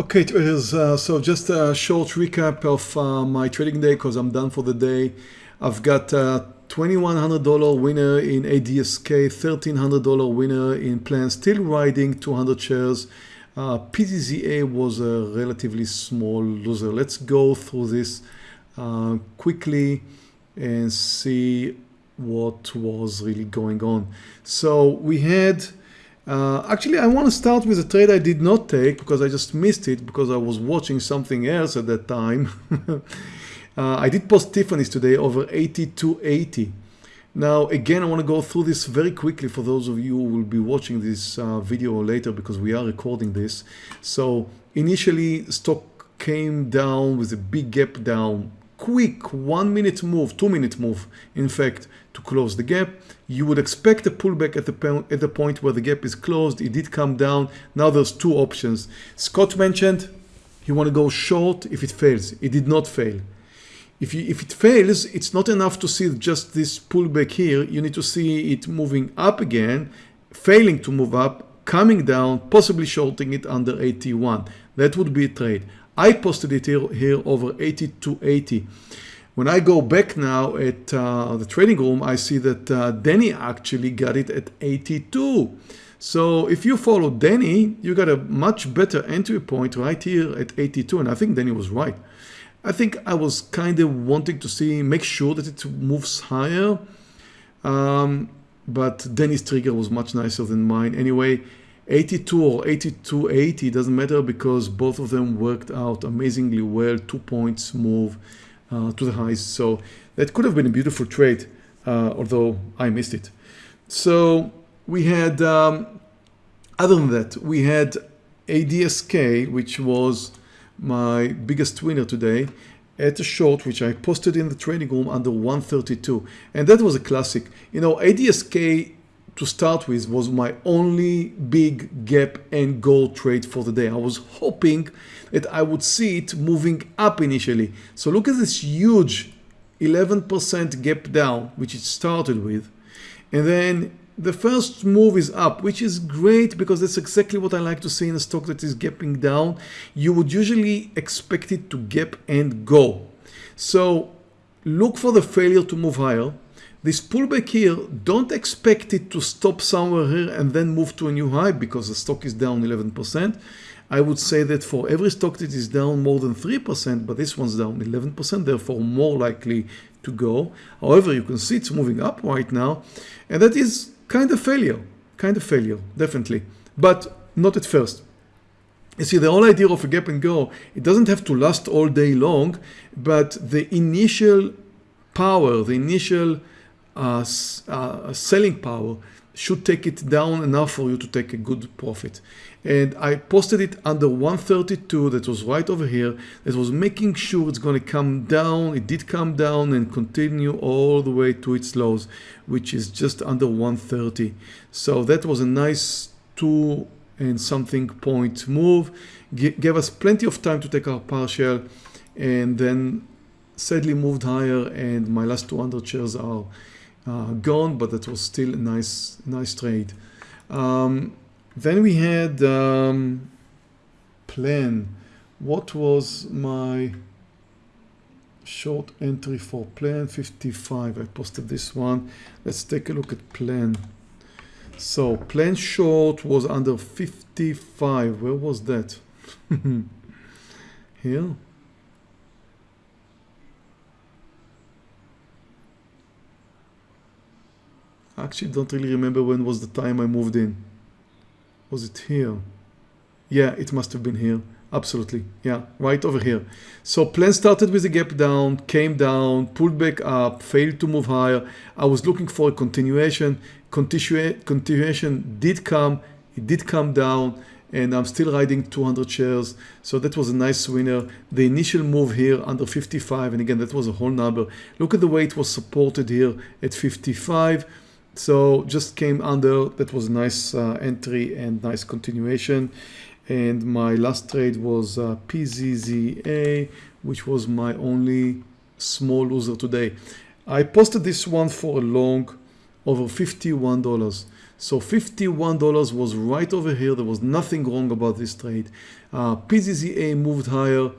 Okay, traders, uh, so just a short recap of uh, my trading day because I'm done for the day. I've got a $2,100 winner in ADSK, $1,300 winner in plan, still riding 200 shares. Uh, was a relatively small loser. Let's go through this uh, quickly and see what was really going on. So we had uh, actually, I want to start with a trade I did not take because I just missed it because I was watching something else at that time. uh, I did post Tiffany's today over 82.80. Now, again, I want to go through this very quickly for those of you who will be watching this uh, video later because we are recording this. So initially, stock came down with a big gap down quick one minute move, two minute move, in fact, to close the gap. You would expect a pullback at the, at the point where the gap is closed. It did come down. Now there's two options. Scott mentioned you want to go short if it fails. It did not fail. If, you, if it fails, it's not enough to see just this pullback here. You need to see it moving up again, failing to move up, coming down, possibly shorting it under 81. That would be a trade. I posted it here, here over 80 to 80. When I go back now at uh, the trading room, I see that uh, Danny actually got it at 82. So if you follow Danny, you got a much better entry point right here at 82. And I think Danny was right. I think I was kind of wanting to see, make sure that it moves higher. Um, but Danny's trigger was much nicer than mine. Anyway, 82 or 8280 doesn't matter because both of them worked out amazingly well two points move uh, to the highs so that could have been a beautiful trade uh, although I missed it. So we had um, other than that we had ADSK which was my biggest winner today at a short which I posted in the trading room under 132 and that was a classic. You know ADSK to start with was my only big gap and go trade for the day. I was hoping that I would see it moving up initially. So look at this huge 11% gap down, which it started with. And then the first move is up, which is great because that's exactly what I like to see in a stock that is gapping down. You would usually expect it to gap and go. So look for the failure to move higher this pullback here, don't expect it to stop somewhere here and then move to a new high because the stock is down 11%. I would say that for every stock that is down more than 3%, but this one's down 11%, therefore more likely to go. However, you can see it's moving up right now, and that is kind of failure, kind of failure, definitely, but not at first. You see, the whole idea of a gap and go, it doesn't have to last all day long, but the initial power, the initial uh, uh, selling power should take it down enough for you to take a good profit. And I posted it under 132 that was right over here that was making sure it's going to come down. It did come down and continue all the way to its lows, which is just under 130. So that was a nice two and something point move. G gave us plenty of time to take our partial and then sadly moved higher and my last 200 shares are gone, but that was still a nice, nice trade. Um, then we had um, plan. What was my short entry for plan 55? I posted this one. Let's take a look at plan. So plan short was under 55. Where was that? Here. I actually don't really remember when was the time I moved in. Was it here? Yeah, it must have been here. Absolutely. Yeah, right over here. So plan started with a gap down, came down, pulled back up, failed to move higher. I was looking for a continuation. Continua continuation did come. It did come down and I'm still riding 200 shares. So that was a nice winner. The initial move here under 55, and again, that was a whole number. Look at the way it was supported here at 55. So just came under, that was a nice uh, entry and nice continuation. And my last trade was uh, PZZA, which was my only small loser today. I posted this one for a long over $51. So $51 was right over here. There was nothing wrong about this trade. Uh, PZZA moved higher,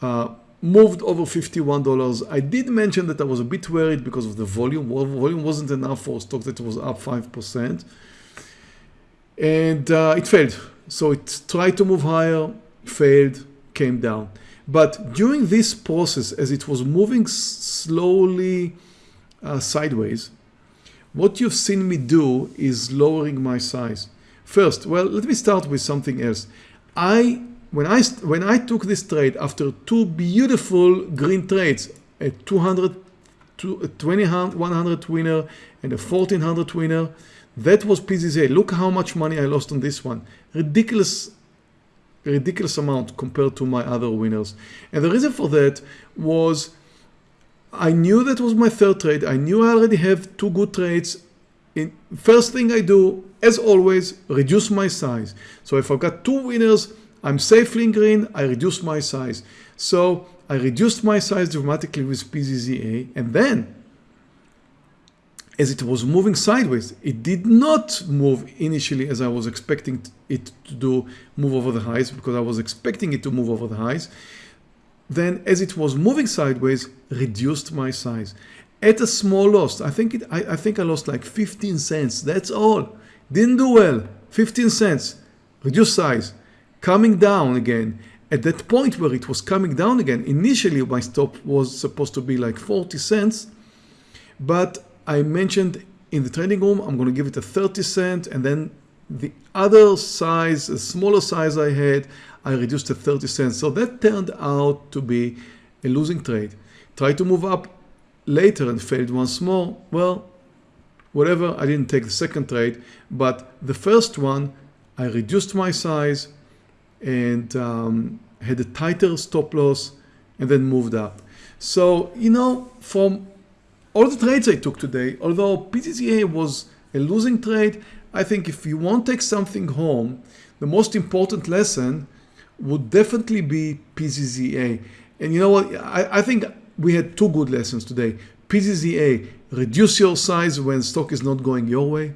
uh, moved over $51. I did mention that I was a bit worried because of the volume. Volume wasn't enough for a stock that was up 5%. And uh, it failed. So it tried to move higher, failed, came down. But during this process, as it was moving slowly uh, sideways, what you've seen me do is lowering my size. First, well, let me start with something else. I when I when I took this trade after two beautiful green trades, a 200 20 100 winner and a 1400 winner, that was PZZA. Look how much money I lost on this one. Ridiculous ridiculous amount compared to my other winners. And the reason for that was I knew that was my third trade. I knew I already have two good trades. In, first thing I do, as always, reduce my size. So if I've got two winners, I'm safely in green, I reduce my size. So I reduced my size dramatically with PZZA and then as it was moving sideways, it did not move initially as I was expecting it to do, move over the highs because I was expecting it to move over the highs then as it was moving sideways, reduced my size at a small loss. I think it, I, I think I lost like 15 cents. That's all. Didn't do well. 15 cents. Reduced size. Coming down again. At that point where it was coming down again, initially my stop was supposed to be like 40 cents. But I mentioned in the trading room, I'm going to give it a 30 cent and then the other size, the smaller size I had, I reduced to 30 cents. So that turned out to be a losing trade. Tried to move up later and failed once more. Well, whatever, I didn't take the second trade, but the first one, I reduced my size and um, had a tighter stop loss and then moved up. So, you know, from all the trades I took today, although PZZA was a losing trade, I think if you want to take something home, the most important lesson would definitely be PZZA. And you know what? I, I think we had two good lessons today. PZZA, reduce your size when stock is not going your way.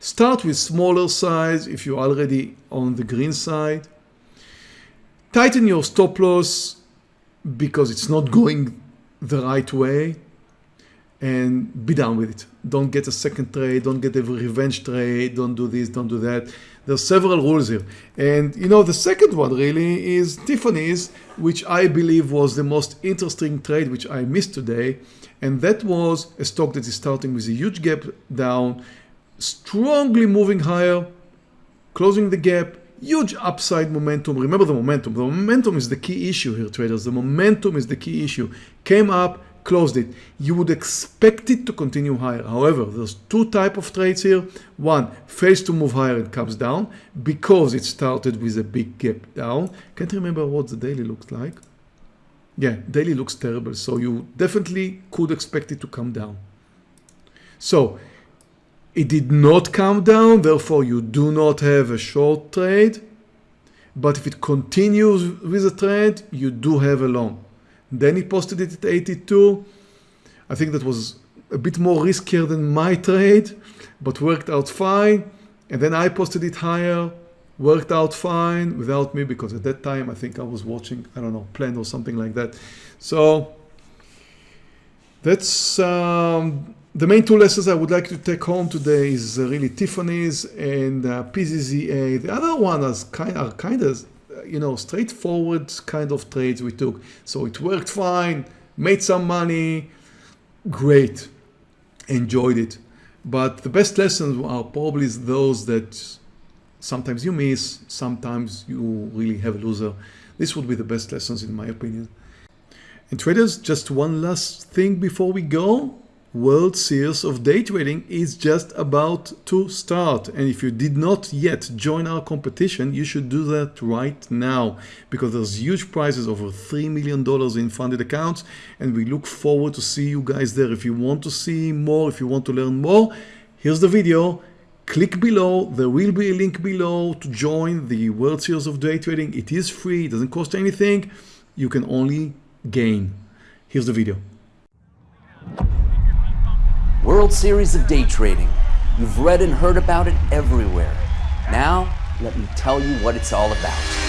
Start with smaller size if you're already on the green side. Tighten your stop loss because it's not going the right way and be done with it. Don't get a second trade, don't get a revenge trade, don't do this, don't do that. There's several rules here. And you know, the second one really is Tiffany's, which I believe was the most interesting trade which I missed today. And that was a stock that is starting with a huge gap down, strongly moving higher, closing the gap, huge upside momentum. Remember the momentum. The momentum is the key issue here, traders. The momentum is the key issue. Came up, closed it. You would expect it to continue higher. However, there's two type of trades here. One, fails to move higher and comes down because it started with a big gap down. Can't remember what the daily looks like. Yeah, daily looks terrible. So you definitely could expect it to come down. So it did not come down. Therefore, you do not have a short trade. But if it continues with a trade, you do have a long. Then he posted it at 82. I think that was a bit more riskier than my trade, but worked out fine. And then I posted it higher, worked out fine without me because at that time I think I was watching, I don't know, Plan or something like that. So that's um, the main two lessons I would like to take home today is really Tiffany's and uh, PZZA. The other one is kind, are kind of you know, straightforward kind of trades we took. So it worked fine, made some money, great, enjoyed it. But the best lessons are probably those that sometimes you miss, sometimes you really have a loser. This would be the best lessons in my opinion. And traders, just one last thing before we go. World Series of Day Trading is just about to start and if you did not yet join our competition you should do that right now because there's huge prizes over $3 million in funded accounts and we look forward to see you guys there. If you want to see more, if you want to learn more, here's the video. Click below, there will be a link below to join the World Series of Day Trading. It is free, it doesn't cost anything, you can only gain. Here's the video. World Series of Day Trading. You've read and heard about it everywhere. Now, let me tell you what it's all about.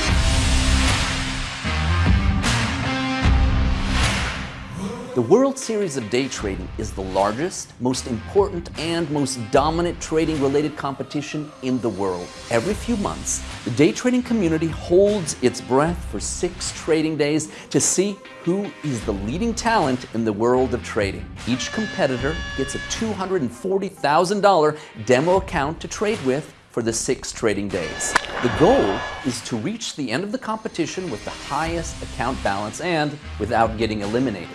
The World Series of Day Trading is the largest, most important, and most dominant trading related competition in the world. Every few months, the day trading community holds its breath for six trading days to see who is the leading talent in the world of trading. Each competitor gets a $240,000 demo account to trade with for the six trading days. The goal is to reach the end of the competition with the highest account balance and without getting eliminated.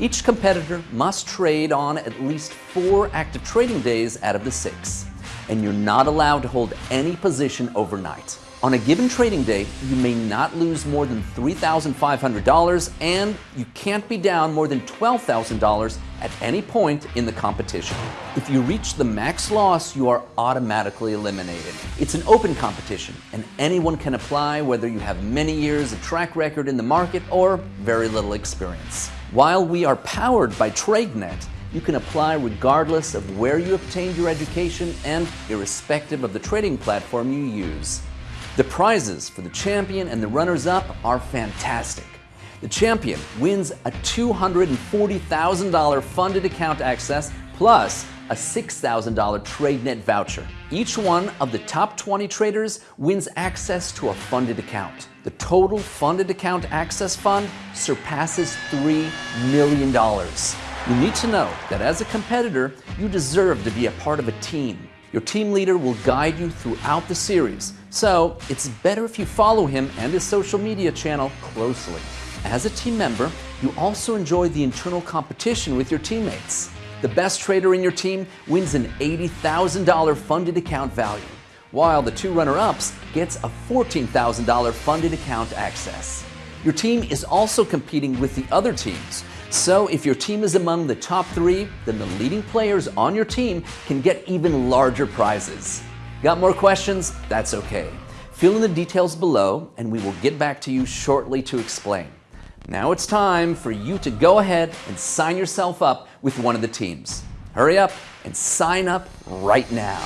Each competitor must trade on at least four active trading days out of the six, and you're not allowed to hold any position overnight. On a given trading day, you may not lose more than $3,500 and you can't be down more than $12,000 at any point in the competition. If you reach the max loss, you are automatically eliminated. It's an open competition and anyone can apply whether you have many years of track record in the market or very little experience. While we are powered by TradeNet, you can apply regardless of where you obtained your education and irrespective of the trading platform you use. The prizes for the champion and the runners-up are fantastic. The champion wins a $240,000 funded account access plus a $6,000 TradeNet voucher. Each one of the top 20 traders wins access to a funded account. The total funded account access fund surpasses $3 million. You need to know that as a competitor, you deserve to be a part of a team. Your team leader will guide you throughout the series, so it's better if you follow him and his social media channel closely. As a team member, you also enjoy the internal competition with your teammates. The best trader in your team wins an $80,000 funded account value, while the two runner-ups gets a $14,000 funded account access. Your team is also competing with the other teams, so if your team is among the top three, then the leading players on your team can get even larger prizes. Got more questions? That's okay. Fill in the details below and we will get back to you shortly to explain. Now it's time for you to go ahead and sign yourself up with one of the teams. Hurry up and sign up right now.